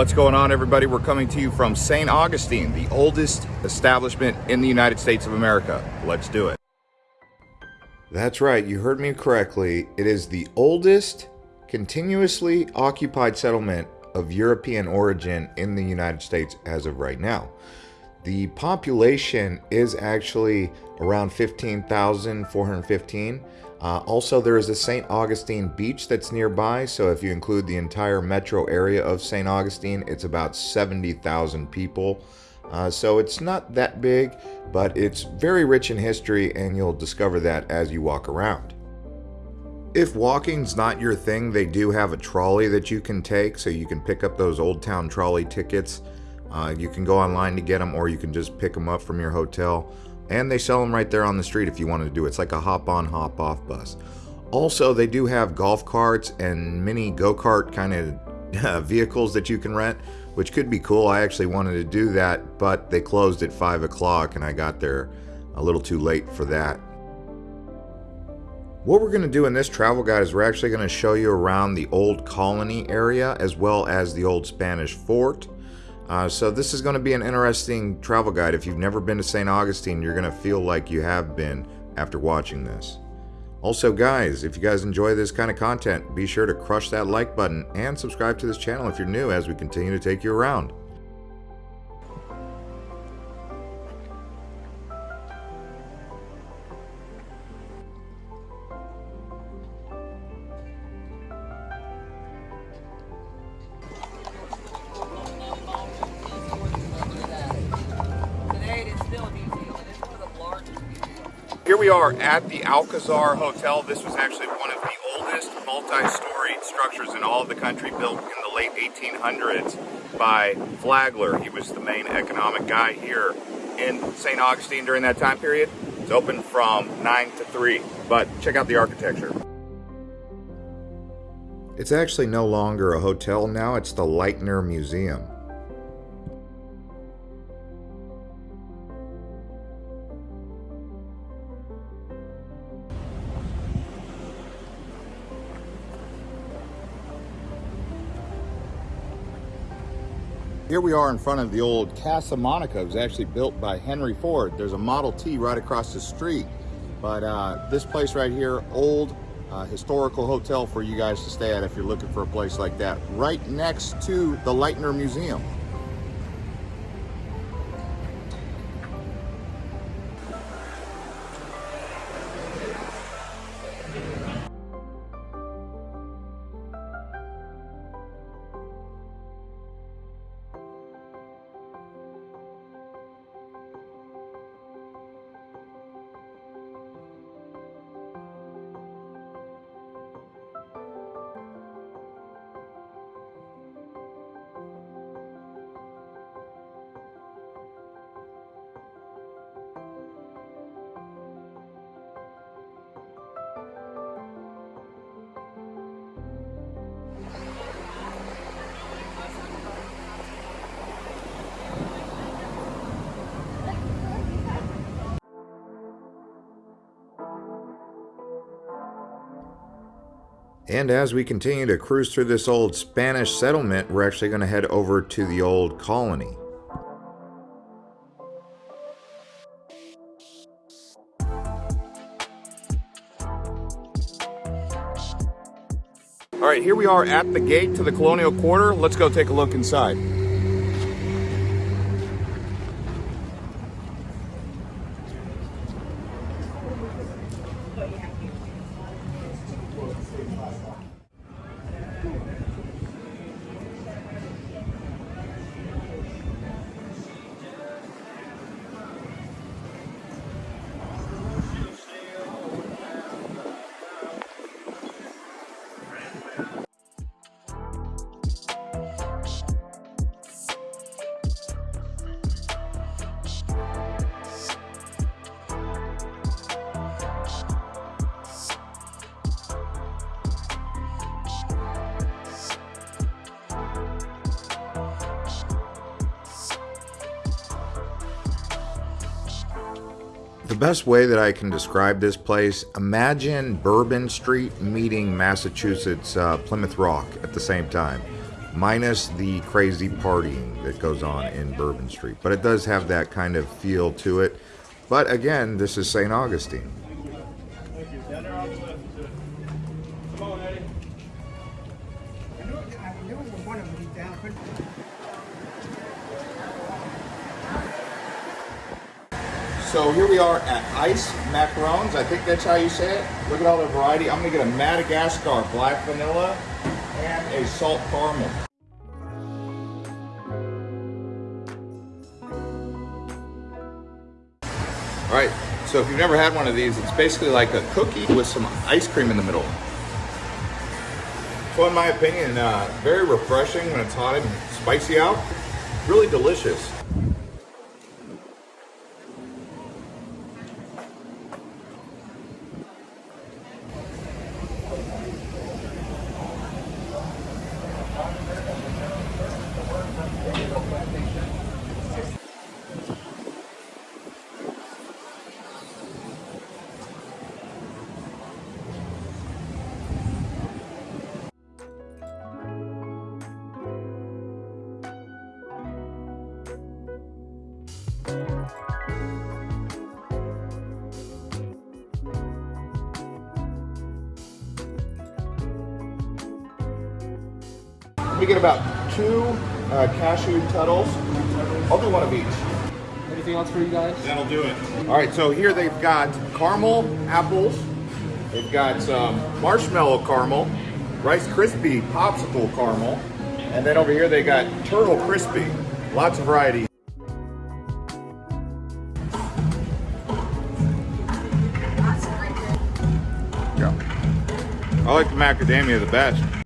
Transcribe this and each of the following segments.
What's going on, everybody? We're coming to you from St. Augustine, the oldest establishment in the United States of America. Let's do it. That's right, you heard me correctly. It is the oldest continuously occupied settlement of European origin in the United States as of right now. The population is actually around 15,415. Uh, also, there is a St. Augustine beach that's nearby, so if you include the entire metro area of St. Augustine, it's about 70,000 people. Uh, so it's not that big, but it's very rich in history, and you'll discover that as you walk around. If walking's not your thing, they do have a trolley that you can take, so you can pick up those Old Town trolley tickets. Uh, you can go online to get them, or you can just pick them up from your hotel. And they sell them right there on the street if you wanted to do it. It's like a hop on, hop off bus. Also, they do have golf carts and mini go kart kind of vehicles that you can rent, which could be cool. I actually wanted to do that, but they closed at 5 o'clock and I got there a little too late for that. What we're going to do in this travel guide is we're actually going to show you around the old colony area as well as the old Spanish fort. Uh, so this is going to be an interesting travel guide. If you've never been to St. Augustine, you're going to feel like you have been after watching this. Also guys, if you guys enjoy this kind of content, be sure to crush that like button and subscribe to this channel if you're new as we continue to take you around. We are at the Alcazar Hotel. This was actually one of the oldest multi-story structures in all of the country built in the late 1800s by Flagler. He was the main economic guy here in St. Augustine during that time period. It's open from 9 to 3, but check out the architecture. It's actually no longer a hotel now, it's the Lightner Museum. Here we are in front of the old Casa Monica. It was actually built by Henry Ford. There's a Model T right across the street. But uh, this place right here, old uh, historical hotel for you guys to stay at if you're looking for a place like that. Right next to the Lightner Museum. And as we continue to cruise through this old Spanish settlement, we're actually going to head over to the old colony. All right, here we are at the gate to the Colonial Quarter. Let's go take a look inside. The best way that I can describe this place, imagine Bourbon Street meeting Massachusetts uh, Plymouth Rock at the same time. minus the crazy partying that goes on in Bourbon Street. But it does have that kind of feel to it. But again, this is St. Augustine. So here we are at Ice Macarons. I think that's how you say it. Look at all the variety. I'm gonna get a Madagascar black vanilla and a salt caramel. All right, so if you've never had one of these, it's basically like a cookie with some ice cream in the middle. So in my opinion, uh, very refreshing when it's hot and spicy out. Really delicious. We get about two uh, cashew turtles. I'll do one of each. Anything else for you guys? That'll do it. All right, so here they've got caramel apples. They've got some marshmallow caramel, Rice Krispie popsicle caramel, and then over here they got turtle crispy. Lots of variety. Yeah. I like the macadamia the best.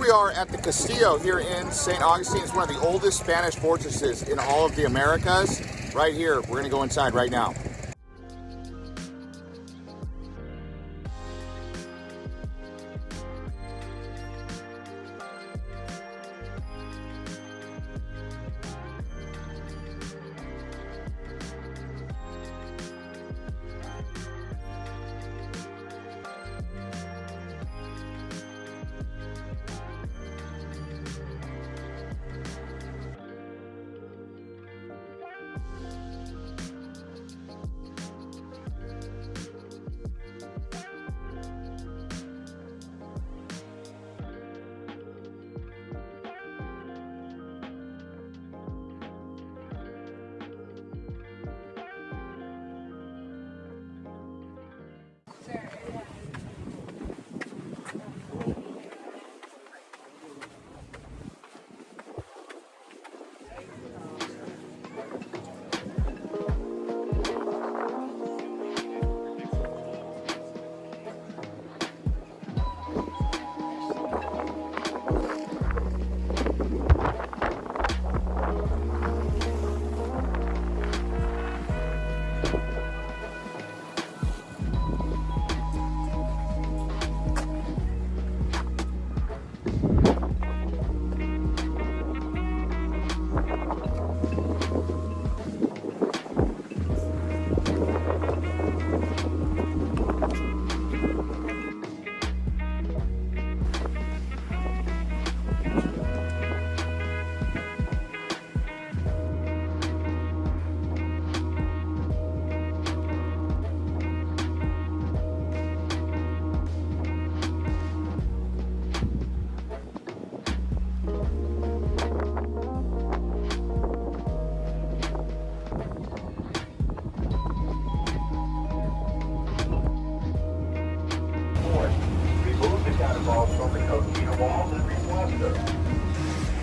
We are at the Castillo here in St. Augustine. It's one of the oldest Spanish fortresses in all of the Americas. Right here, we're gonna go inside right now.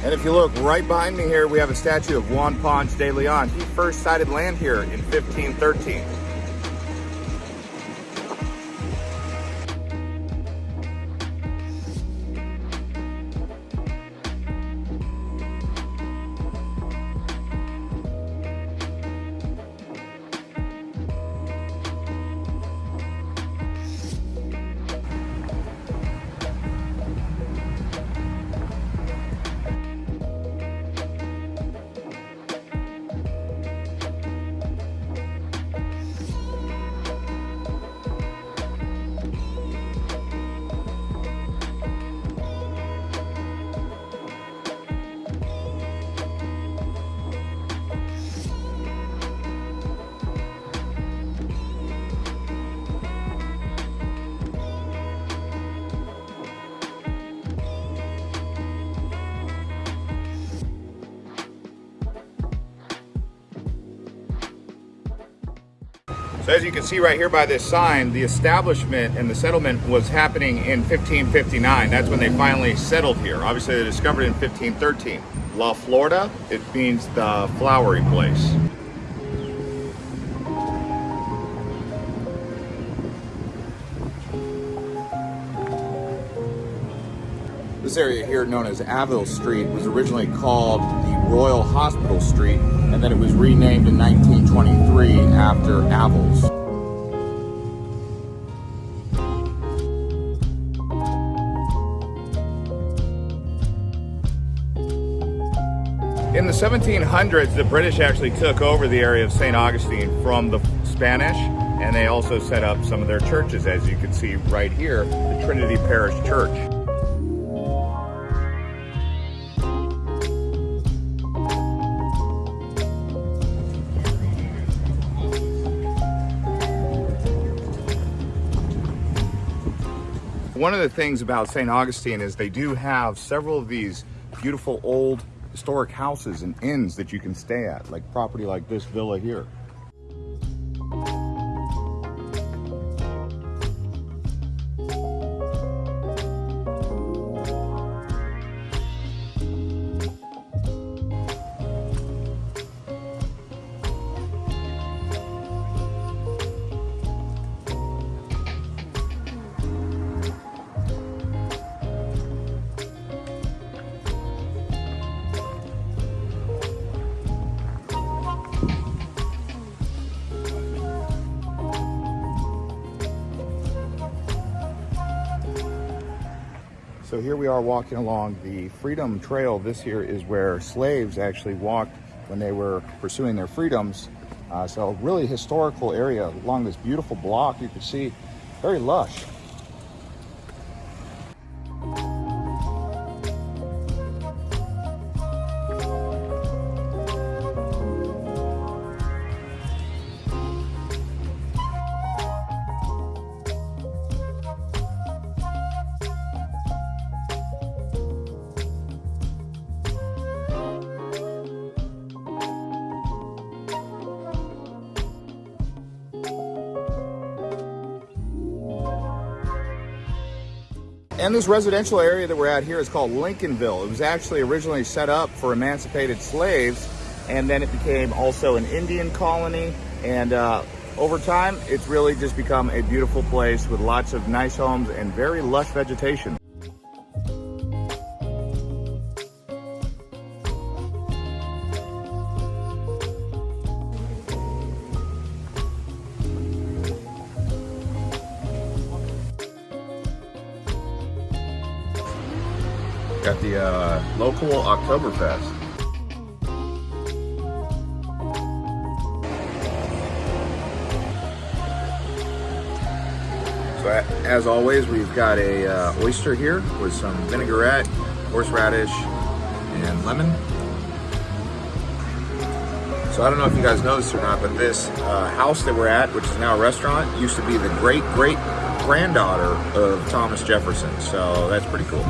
And if you look right behind me here, we have a statue of Juan Ponce de Leon. He first sighted land here in 1513. So as you can see right here by this sign, the establishment and the settlement was happening in 1559. That's when they finally settled here. Obviously they discovered it in 1513. La Florida, it means the flowery place. This area here known as Aviles Street was originally called the Royal Hospital Street and then it was renamed in 1923 after Aviles. In the 1700s, the British actually took over the area of St. Augustine from the Spanish, and they also set up some of their churches, as you can see right here, the Trinity Parish Church. One of the things about St. Augustine is they do have several of these beautiful old historic houses and inns that you can stay at, like property like this villa here. So here we are walking along the Freedom Trail. This here is where slaves actually walked when they were pursuing their freedoms. Uh, so really historical area along this beautiful block. You can see very lush. And this residential area that we're at here is called Lincolnville. It was actually originally set up for emancipated slaves, and then it became also an Indian colony. And uh, over time, it's really just become a beautiful place with lots of nice homes and very lush vegetation. Uh, local Oktoberfest. So as always, we've got a uh, oyster here with some vinaigrette, horseradish, and lemon. So I don't know if you guys know this or not, but this uh, house that we're at, which is now a restaurant, used to be the great great granddaughter of Thomas Jefferson. So that's pretty cool.